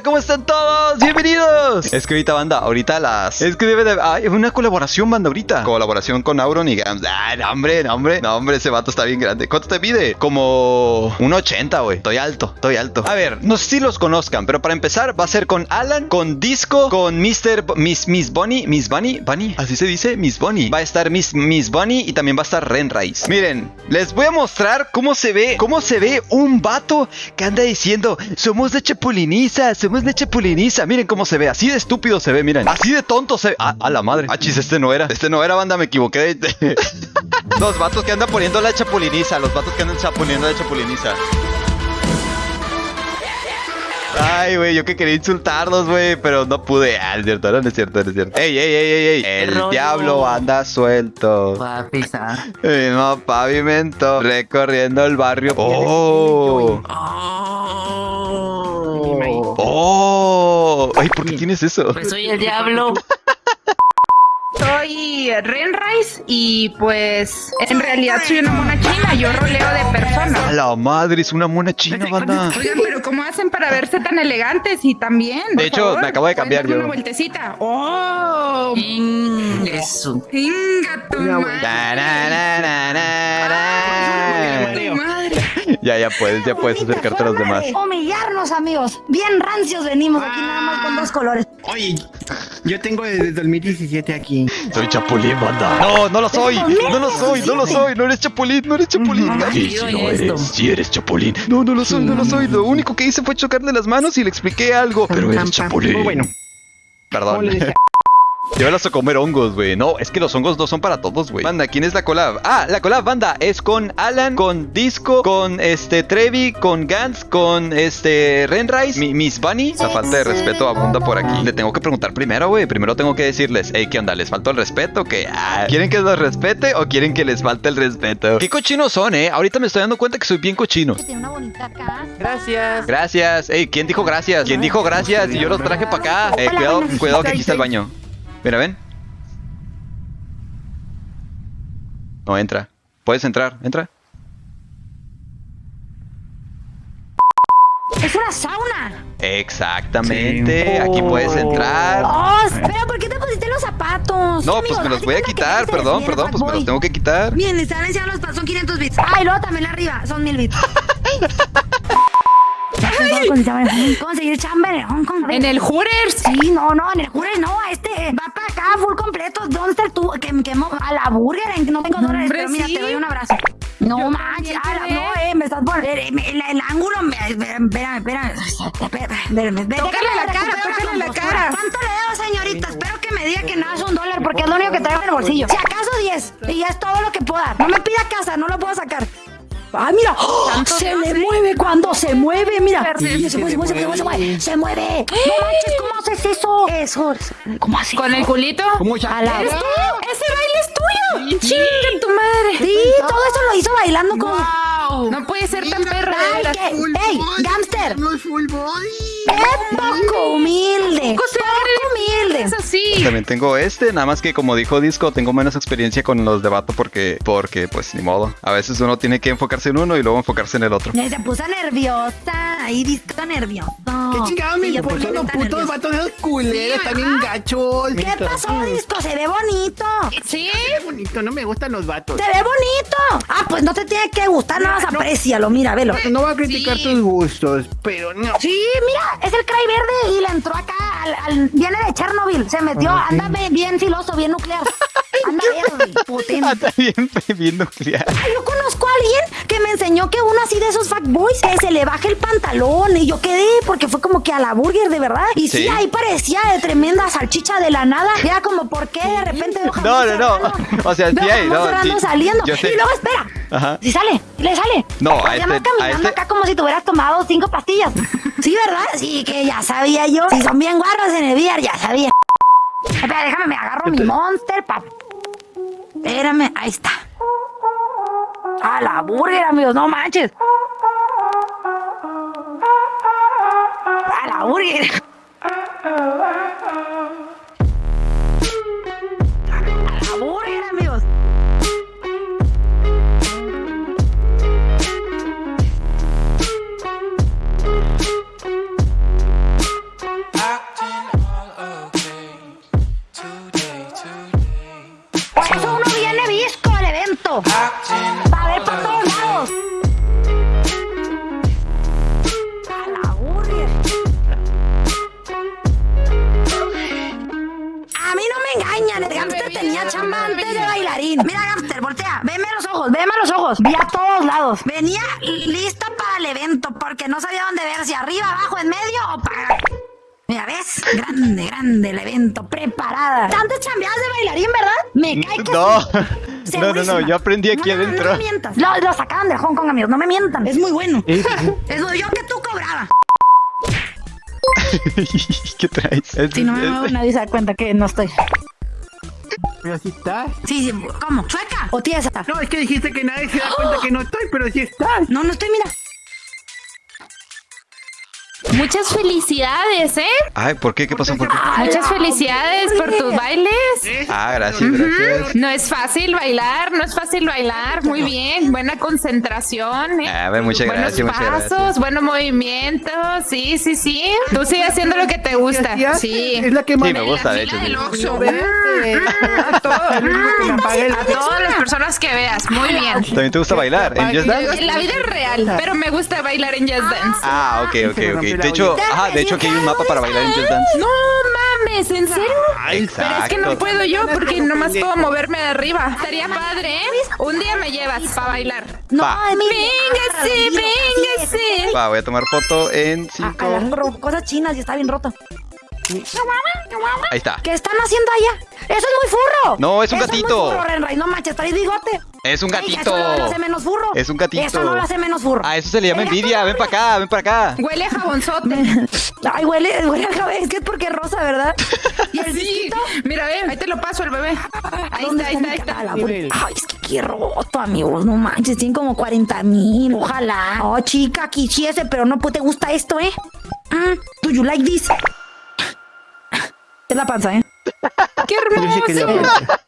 ¿cómo están todos? Bienvenidos. Es que ahorita, banda, ahorita las... Es que debe de... Una colaboración, banda, ahorita. Colaboración con Auron y Gams. Ah, no, hombre, no, hombre. No, hombre, ese vato está bien grande. ¿Cuánto te pide? Como... Un 80, güey. Estoy alto, estoy alto. A ver, no sé si los conozcan, pero para empezar va a ser con Alan, con Disco, con Mr... B- Miss, Miss Bunny, Miss Bunny, Bunny, así se dice, Miss Bunny. Va a estar Miss, Miss Bunny y también va a estar Ren Rice. Miren, les voy a mostrar cómo se ve, cómo se ve un vato que anda diciendo, somos de Chapuliniza, somos de Chapuliniza. Miren cómo se ve, así de estúpido se ve, miren. Así de tonto se ve. Ah, a la madre. Ah, chis, este no era. Este no era, banda, me equivoqué. los vatos que andan poniendo la chapuliniza, los vatos que andan poniendo la chapuliniza. Ay, güey, yo que quería insultarlos, güey, pero no pude. Ah, es cierto, no, no es cierto, no es cierto. Ey, ey, ey, ey, ey. El rollo? diablo anda suelto. Papisa. Mismo pavimento, recorriendo el barrio. Oh, Oh. Ay, ¿por qué tienes eso? Pues soy el diablo. Soy Renrise y pues en realidad soy una mona china, yo roleo de A personas. la madre, es una mona china, banda. Oigan, pero ¿cómo hacen para verse tan elegantes y tan bien? De hecho, me acabo de cambiar ¿Pueden darme yo. una vueltecita. ¡Oh! Eso. ¡Venga, tu madre! Ya, ya puedes, ya puedes acercarte a los demás. de Humillarnos, amigos. Bien rancios venimos aquí nada más con dos colores. Oye, yo tengo desde 2017 aquí. Soy Chapulín, banda. No, no lo soy. No lo soy, no lo soy. No eres Chapulín, no eres Chapulín. No, Sí, sí lo esto. eres. Sí eres Chapulín. No, no lo soy, no lo soy. Lo único que hice fue chocarle las manos y le expliqué algo. Pero eres Chapulín. Bueno, Perdón. Llévalas a comer hongos, güey. No, es que los hongos no son para todos, güey. Banda, ¿quién es la collab? Ah, la collab, banda, es con Alan, con Disco, con este Trevi, con Gans, con este Renrise, mi, Miss Bunny. La falta de respeto abunda por aquí. Le tengo que preguntar primero, güey. Primero tengo que decirles, hey, ¿qué onda? ¿Les faltó el respeto? ¿Qué? Ah, ¿Quieren que los respete o quieren que les falte el respeto? ¿Qué cochinos son, eh? Ahorita me estoy dando cuenta que soy bien cochino. Tiene una bonita casa. Gracias. Gracias. Ey, ¿quién dijo gracias? ¿Quién dijo gracias? Y yo los traje para acá. Eh, cuidado, cuidado que aquí está el baño. Mira, ven. No entra. Puedes entrar, entra. Es una sauna. Exactamente. Sí. Aquí puedes entrar. Oh, espera, ¿por qué te pusiste los zapatos? No, Sí, pues me los voy a quitar. Perdón, perdón, pues me los tengo que quitar. Bien, están enseñando los pasos, son 500 bits. Ah, y luego también arriba, son 1000 bits. Conseguir chamba en Hong Kong. En el Hooters. Sí, no, no, en el Hooters no, este va para acá, full completo. ¿Dónde está el tú? Que, que mo- a la burger, en que no tengo dólares, Hombre, pero mira, sí. te doy un abrazo. No Yo manches, también a la- te no, eh, me estás poniendo. El, el- el ángulo, me, espérame, espérame, espérame. Tócale la cara, tócale la cara. ¿Cuánto le debo, señorita? Espero que me diga que nada es un dólar, porque es lo único que traigo en el bolsillo. Si acaso 10, y ya es todo lo que puedo dar. No me pida casa, no lo puedo sacar. ¡Ah, mira! ¡Oh! ¿Tanto Se le mueve cuando se mueve, mira. Sí, se, mueve, se, mueve, se mueve, se mueve, se mueve. No manches, ¿cómo haces eso? Eso, es- ¿cómo así? ¿Con el culito? ¿Cómo ya? ¿Eres tú? ¡Ese baile es tuyo! ¡Chinga tu madre! Sí, todo eso lo hizo bailando con... ¡Wow! No puede ser tan perra, ¿qué? ¡Ey, gángster! No es full. ¡Qué poco humilde! Poco se ¡Poco humilde! Es así. También tengo este, nada más que como dijo Disco, tengo menos experiencia con los de vato porque, porque, pues, ni modo. A veces uno tiene que enfocarse en uno y luego enfocarse en el otro. Se puso nerviosa, ahí disco nervioso. ¿Qué chingada me Sí, también los putos vatos de esos culeros también gachos? ¿Qué pasó, disco? Se ve bonito. ¿Sí? Qué bonito, no me gustan los vatos. Se ve bonito. Ah, pues no te tiene que gustar, nada más aprécialo, mira, velo. No voy a criticar Sí. tus gustos, pero no. Sí, mira, es el cray verde y le entró acá, al, al- viene de Chernobyl, se metió, anda be- bien filoso, bien nuclear. Anda bien. Ah, está bien, bien nuclear. Ay, yo conozco a que uno así de esos fuckboys que se le baje el pantalón y yo quedé porque fue como que a la burger de verdad. Y sí, Sí. ahí parecía de tremenda salchicha de la nada. Ya como, ¿por qué de repente No, no, no. O sea, sí hay, no, sí. saliendo. Yo sé. Y luego espera. Ajá. Si sale, le sale. No, a este- a caminando este- acá como si te hubieras tomado cinco pastillas. Sí, ¿verdad? Sí, que ya sabía yo. Si son bien guarros en el VR, ya sabía. Espera, déjame, me agarro mi monster, pap. Espérame, ahí está. A la burger, amigos, no manches. A la burger. Bailarín. Mira, Gangster, voltea. Veme a los ojos, veme a los ojos. Vi a todos lados. Venía lista para el evento porque no sabía dónde ver, si arriba, abajo, en medio o para... Mira, ¿ves? Grande, grande el evento, preparada. Tantas chambeadas de bailarín, ¿verdad? Me cae que No, sí. no, no, no, yo aprendí aquí No, no, adentro. No me mientas. Lo, lo sacaban de Hong Kong, amigos. No me mientan. Es muy bueno. Es lo yo que tú cobraba. ¿Qué traes? Es- Si no me muevo, nadie se da cuenta que no estoy. Pero sí estás. Sí, sí. ¿Cómo? ¿Chueca o tiesa? No, es que dijiste que nadie se da cuenta que no estoy, pero sí estás. No, no estoy, mira. Muchas felicidades, ¿eh? Ay, ¿por qué? ¿Qué pasó? ¿Por qué? Muchas felicidades por tus bailes. Ah, gracias, gracias. No es fácil bailar, no es fácil bailar. Muy bien, buena concentración. ¿eh? A ver, muchas Buenos gracias, muchas pasos, gracias. buenos movimientos. Sí, sí, sí. Tú sigue haciendo lo que te gusta. ¿Sí. Es la que más Sí, me gusta, de hecho. sí. A todos. Que todas las personas que veas. Muy bien. ¿También te gusta bailar? ¿En Just Dance? En la vida es real, pero me gusta bailar en Just Dance. Ah, ok, ok, ok. De hecho, ajá, de hecho aquí hay un mapa para bailar en Just Dance. No mames, ¿en serio? Pero es que no Exacto. puedo yo porque nomás puedo moverme de arriba. Estaría padre, ¿eh? Un día me llevas para bailar. No, Va. Emilia. Véngase, véngase. Va, voy a tomar foto en A- 5. agarro cosas chinas y está bien roto. Ahí está. ¿Qué están haciendo allá? ¡Eso es muy furro! No, es un Eso gatito. Es muy furro, Renray. No manches, traes bigote. Es un Ey, gatito. eso no lo hace menos furro. Es un gatito. Eso no lo hace menos furro. A eso se le llama envidia. Ven para acá, ven para acá. Huele a jabonzote. Ay, huele, huele a cabeza. Es que es porque es rosa, ¿verdad? ¿Y el Sí. disquito? Mira, ve, ahí te lo paso el bebé. Ahí ¿Dónde está, ahí está, ahí está. Ay, es que qué roto, amigos. No manches, tienen como 40 mil. Ojalá. Oh, chica, quisiese, pero no pues, te gusta esto, ¿eh? Mm, do you like this? Es la panza, ¿eh? ¡Qué hermoso! la-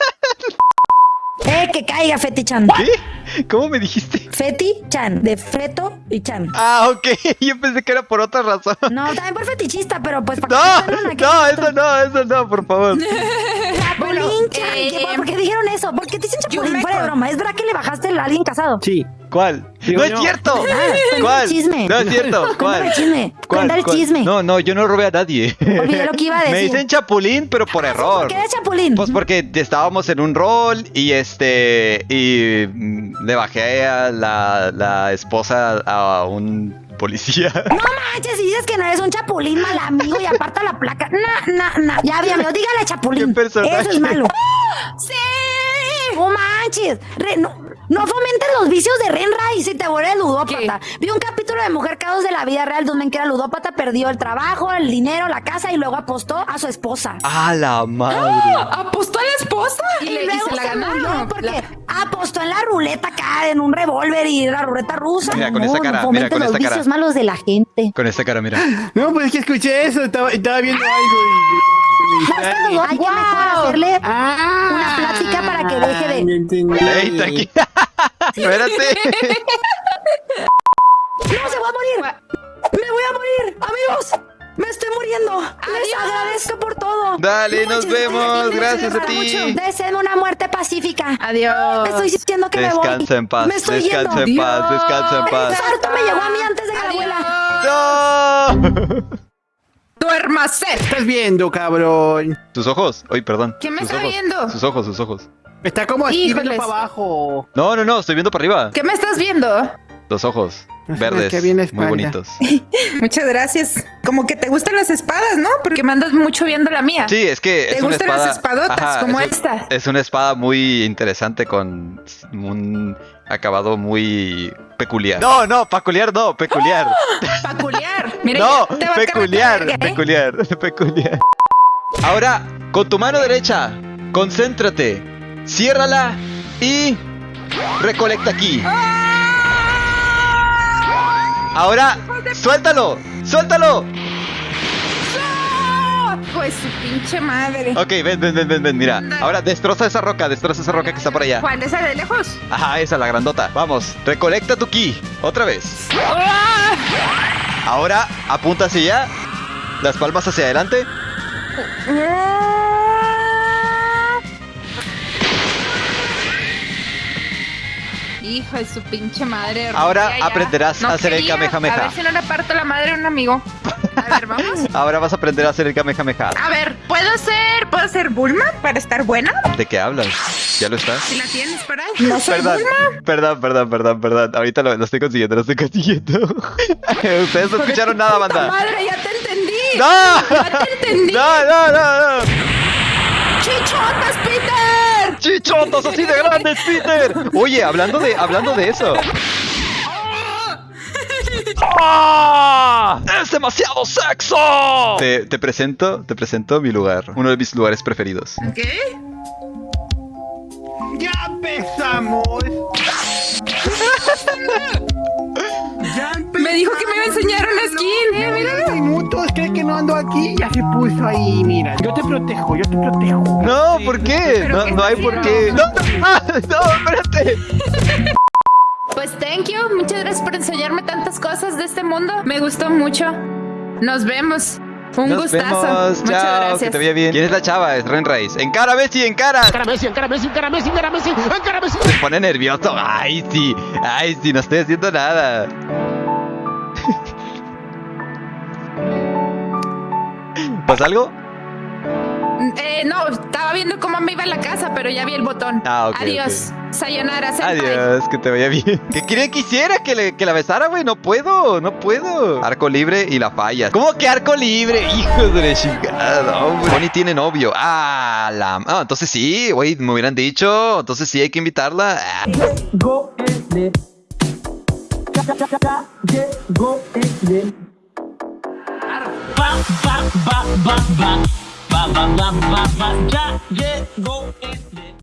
Eh, que caiga, Feti-chan. ¿Qué? ¿Cómo me dijiste? Feti-chan, de feto y chan. Ah, ok. Yo pensé que era por otra razón. No, también por fetichista, pero pues No, para que- no, eso no, eso no, por favor. Chapulín, Bueno, chan. eh, ¿Qué- ¿Por qué dijeron eso? ¿Por qué te dicen chapulín? Fuera de broma. ¿Es verdad que le bajaste a alguien casado? Sí. ¿Cuál? Digo no es yo. cierto. ¿Cuál? chisme. No es cierto. ¿Cuál? el chisme. ¿Cuál? El ¿Cuál? chisme. No, no, yo no robé a nadie. Olvidé lo que iba a Me decir. dicen chapulín, pero por error. ¿Por qué eres chapulín? Pues porque estábamos en un rol y este y le bajé a la, la esposa a un policía. No manches, si dices que no eres un chapulín mal amigo y aparta la placa. No, no, no. Ya, bien, amigo, dígale chapulín. Eso es malo. ¡Sí! No manches. Re- no, no fomentes los vicios de Renra y si te vuelves ludópata. Vi un capítulo de Mujer Caos de la vida real donde que era ludópata perdió el trabajo, el dinero, la casa y luego apostó a su esposa. ¡A la madre! ¿Apostó a la esposa? Y, le- luego se la ganaron. porque apostó en la ruleta acá, en un revólver y la ruleta rusa. Mira, con No, esa cara, no mira, con los esta cara. vicios malos de la gente. Con esta cara, mira. No, pues es que escuché eso. Estaba, estaba viendo algo y. Hay que mejor hacerle Ah, una plática para que deje de- ya entendí. ¡Ey, tranquila! Espérate. ¡No se va a morir! ¡Me voy a morir! ¡Amigos! ¡Me estoy muriendo! ¡Les agradezco por todo! Dale, No nos vemos. Gracias a me ti. Deseenme una muerte pacífica. Adiós. Me estoy sintiendo que me voy. Descansa en paz. Me estoy Descansa en paz. Descansa en paz. infarto me llegó ¿Qué estás viendo, cabrón? Sus ojos. Ay, perdón. ¿Qué me Sus está ojos. viendo? Sus ojos, sus ojos. Está como así, viendo para abajo. No, no, no. Estoy viendo para arriba. ¿Qué me estás viendo? Los ojos. Verdes. que viene Muy bonitos. Muchas gracias. Como que te gustan las espadas, ¿no? Porque me andas mucho viendo la mía. Sí, es que ¿Te es una gustan espada. las espadotas como es un- esta? Es una espada muy interesante con un acabado muy peculiar. No, no, peculiar no, peculiar. Peculiar. Mira, no, peculiar, cargar, ¿eh? peculiar, peculiar. Ahora, con tu mano derecha, concéntrate, ciérrala y recolecta aquí. Ahora, suéltalo, suéltalo. Pues su pinche madre. Ok, ven, ven, ven, ven, ven, mira. Ahora destroza esa roca, destroza esa roca que está por allá. ¿Cuál? ¿Esa de lejos? Ajá, esa, la grandota. Vamos, recolecta tu ki. Otra vez. ¡Ah! Ahora, apunta hacia allá. Las palmas hacia adelante. Hijo de su pinche madre. Ahora aprenderás a hacer el quería. Kamehameha. A ver si no le parto la madre a un amigo. A ver, vamos. Ahora vas a aprender a hacer el Kamehameha. A ver, ¿puedo ser, puedo ser Bulma para estar buena? ¿De qué hablas? ¿Ya lo está? Si la tienes para. No soy Perdón, Bulma. perdón, perdón, perdón, perdón. Ahorita lo, lo estoy consiguiendo, lo estoy consiguiendo. Ustedes no escucharon nada, banda. madre, ya te entendí. ¡No! Ya te entendí. ¡No, no, no, no! ¡Chichotas, Peter! ¡Chichotas así de grandes, Peter! Oye, hablando de, hablando de eso. ¡Ah! ¡Es demasiado sexo! Te, te presento, te presento mi lugar. Uno de mis lugares preferidos. ¿Qué? ¡Ya empezamos! ¡Ya empezamos! Me dijo que me iba a enseñar una skin. Eh, mira. minutos, cree que no ando aquí, ya se puso ahí, mira. Yo te protejo, yo te protejo. No, ¿por qué? ¿Pero No, qué no hay por qué. No, no, no, espérate. Pues thank you. Muchas gracias por enseñarme tantas cosas de este mundo. Me gustó mucho. Nos vemos. Un Nos gustazo. vemos. Muchas Chao, gracias. que te bien. ¿Quién es la chava? Es Ren Race. Encara, Messi, encara. Encara Messi, encara Messi, encara Messi, encara Messi, encara Messi. Se pone nervioso. Ay, sí. Ay, sí, no estoy haciendo nada. ¿Pasa algo? Eh, no, estaba viendo cómo me iba a la casa, pero ya vi el botón. Ah, ok, Adiós. Sayonara, senpai. Adiós, que te vaya bien. ¿Qué quiere que hiciera? Que, le- que la besara, güey. No puedo, no puedo. Arco libre y la fallas. ¿Cómo que arco libre? Hijo de la chingada, hombre. Bonnie tiene novio. Ah, la. Ah, entonces sí, güey, me hubieran dicho. Entonces sí hay que invitarla. Ah. Ya, llegó